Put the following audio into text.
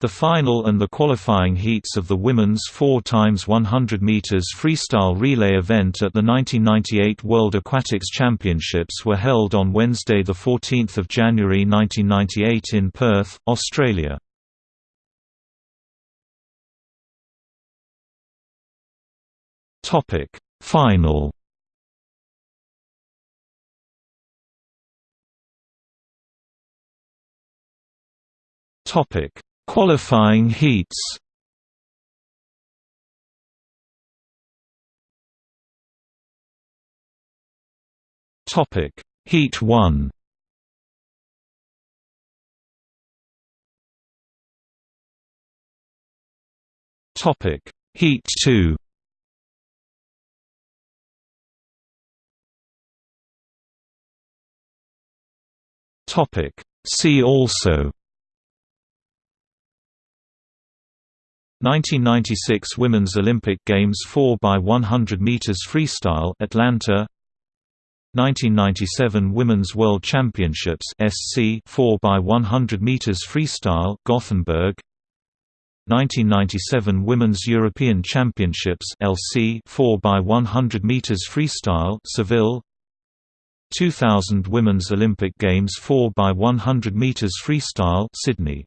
The final and the qualifying heats of the women's 4 x 100 meters freestyle relay event at the 1998 World Aquatics Championships were held on Wednesday 14 January 1998 in Perth, Australia. Topic: Final Topic Qualifying heats. Topic Heat 1 Topic Heat 2 Topic See also 1996 Women's Olympic Games 4 by 100 meters freestyle Atlanta. 1997 Women's World Championships SC 4 by 100 meters freestyle Gothenburg. 1997 Women's European Championships LC 4 by 100 meters freestyle Seville. 2000 Women's Olympic Games 4 by 100 meters freestyle Sydney